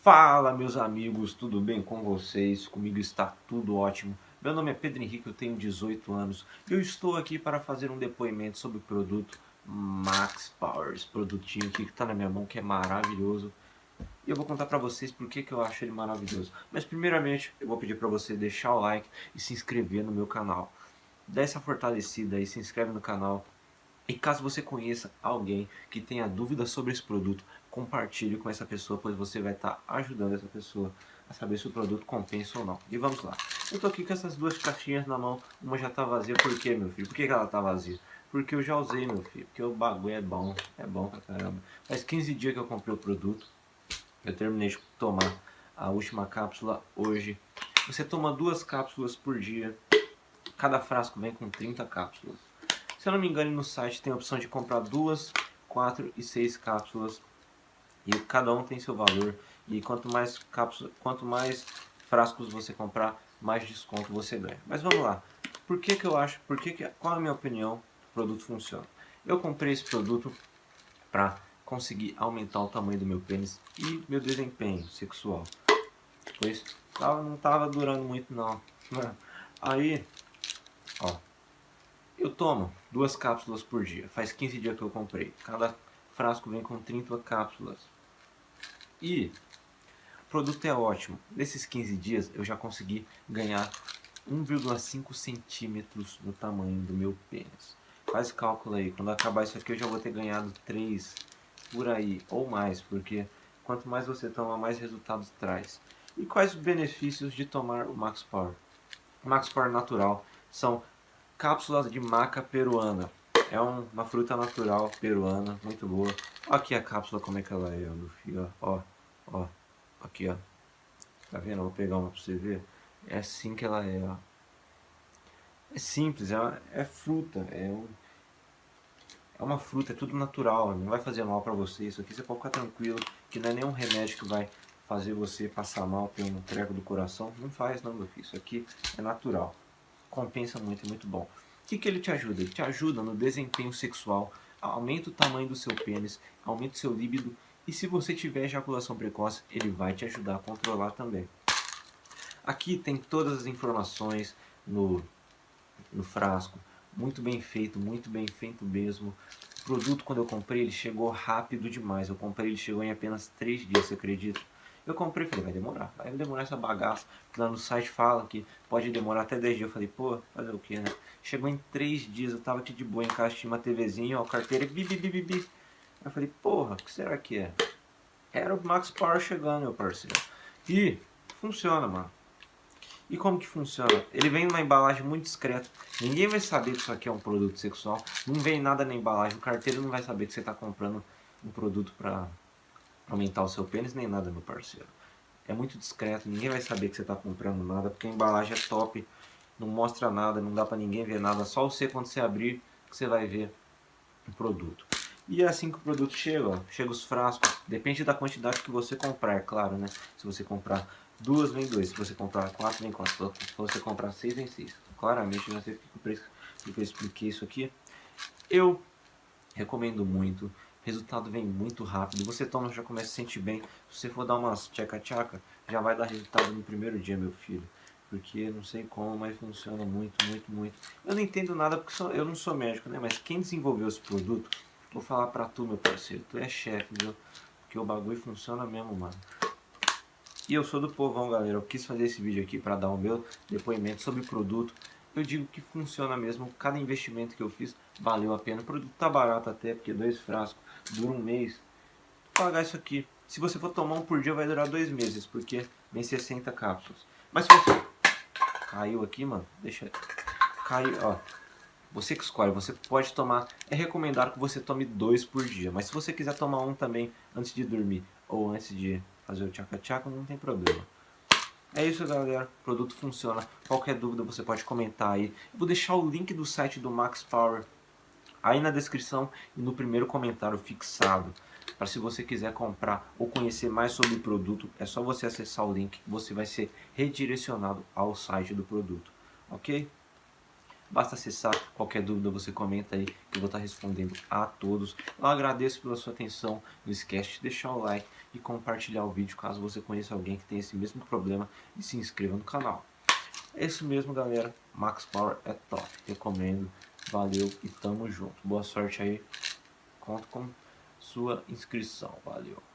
Fala meus amigos, tudo bem com vocês? Comigo está tudo ótimo. Meu nome é Pedro Henrique, eu tenho 18 anos e eu estou aqui para fazer um depoimento sobre o produto Max Power, esse produtinho aqui que está na minha mão que é maravilhoso. E eu vou contar para vocês por que, que eu acho ele maravilhoso. Mas primeiramente eu vou pedir para você deixar o like e se inscrever no meu canal. Dá essa fortalecida aí, se inscreve no canal, e caso você conheça alguém que tenha dúvida sobre esse produto, compartilhe com essa pessoa, pois você vai estar ajudando essa pessoa a saber se o produto compensa ou não. E vamos lá. Eu tô aqui com essas duas caixinhas na mão, uma já tá vazia, por que meu filho? Por que, ela tá vazia? Porque eu já usei meu filho, porque o bagulho é bom, é bom pra caramba. Faz 15 dias que eu comprei o produto, eu terminei de tomar a última cápsula hoje. Você toma duas cápsulas por dia, cada frasco vem com 30 cápsulas. Se eu não me engano, no site tem a opção de comprar duas, quatro e seis cápsulas. E cada um tem seu valor. E quanto mais cápsulas, quanto mais frascos você comprar, mais desconto você ganha. Mas vamos lá. Por que que eu acho, por que que, qual é a minha opinião o produto funciona? Eu comprei esse produto para conseguir aumentar o tamanho do meu pênis e meu desempenho sexual. Pois não estava durando muito não. Aí, ó, eu tomo duas cápsulas por dia. Faz 15 dias que eu comprei. Cada frasco vem com 30 cápsulas. E o produto é ótimo. Nesses 15 dias eu já consegui ganhar 1,5 centímetros no tamanho do meu pênis. Faz cálculo aí. Quando acabar isso aqui eu já vou ter ganhado 3 por aí ou mais. Porque quanto mais você toma, mais resultados traz. E quais os benefícios de tomar o Max Power? Max Power natural são cápsulas de maca peruana. É um, uma fruta natural peruana, muito boa. Aqui a cápsula como é que ela é, meu filho, ó, ó, aqui ó. Tá vendo? vou pegar uma pra você ver. É assim que ela é, ó. É simples, é, é fruta, é um, é uma fruta, é tudo natural, não vai fazer mal pra você. Isso aqui você pode ficar tranquilo, que não é nenhum remédio que vai fazer você passar mal, ter um treco do coração. Não faz não, filho, isso aqui é natural compensa muito, é muito bom. O que, que ele te ajuda? Ele te ajuda no desempenho sexual, aumenta o tamanho do seu pênis, aumenta o seu líbido e se você tiver ejaculação precoce, ele vai te ajudar a controlar também. Aqui tem todas as informações no, no frasco, muito bem feito, muito bem feito mesmo. O produto quando eu comprei ele chegou rápido demais, eu comprei ele chegou em apenas 3 dias, você acredita? Eu comprei e falei, vai demorar, vai demorar essa bagaça. Lá no site fala que pode demorar até 10 dias. Eu falei, pô, fazer o que, né? Chegou em 3 dias, eu tava aqui de boa em casa, tinha uma TVzinha, ó, carteira, bi, bi, bi, bi, bi. Eu falei, porra, o que será que é? Era o Max Power chegando, meu parceiro. E funciona, mano. E como que funciona? Ele vem numa embalagem muito discreta. Ninguém vai saber que isso aqui é um produto sexual. Não vem nada na embalagem. O carteiro não vai saber que você está comprando um produto para aumentar o seu pênis nem nada, meu parceiro. É muito discreto, ninguém vai saber que você está comprando nada, porque a embalagem é top, não mostra nada, não dá para ninguém ver nada, só você quando você abrir que você vai ver o produto. E é assim que o produto chega, ó, chega os frascos, depende da quantidade que você comprar, é claro, né? Se você comprar duas, vem dois, se você comprar quatro, vem quatro, se você comprar seis, vem seis. Claramente, não sei porque eu expliquei isso aqui. Eu recomendo muito, resultado vem muito rápido. Você toma, já começa a sentir bem. Se você for dar umas tchaca-tchaca, já vai dar resultado no primeiro dia, meu filho. Porque não sei como, mas funciona muito, muito, muito. Eu não entendo nada porque eu não sou médico, né? Mas quem desenvolveu esse produto, vou falar pra tu, meu parceiro. Tu é chefe, viu? Porque o bagulho funciona mesmo, mano. E eu sou do povão, galera. Eu quis fazer esse vídeo aqui para dar o meu depoimento sobre o produto. Eu digo que funciona mesmo. Cada investimento que eu fiz valeu a pena. O produto tá barato até, porque dois frascos dura um mês. Vou pagar isso aqui. Se você for tomar um por dia, vai durar dois meses, porque vem 60 cápsulas. Mas se você... Caiu aqui, mano. Deixa... Caiu, ó. Você que escolhe, você pode tomar... É recomendado que você tome dois por dia. Mas se você quiser tomar um também antes de dormir, ou antes de fazer o tchaca-tchaca, não tem problema. É isso, galera. O produto funciona. Qualquer dúvida você pode comentar aí. Eu vou deixar o link do site do Max Power aí na descrição e no primeiro comentário fixado. Para se você quiser comprar ou conhecer mais sobre o produto, é só você acessar o link, você vai ser redirecionado ao site do produto, ok? Basta acessar, qualquer dúvida você comenta aí que eu vou estar respondendo a todos. Eu agradeço pela sua atenção, não esquece de deixar o like e compartilhar o vídeo caso você conheça alguém que tem esse mesmo problema e se inscreva no canal. É isso mesmo galera, Max Power é top, recomendo, valeu e tamo junto. Boa sorte aí, conto com sua inscrição, valeu.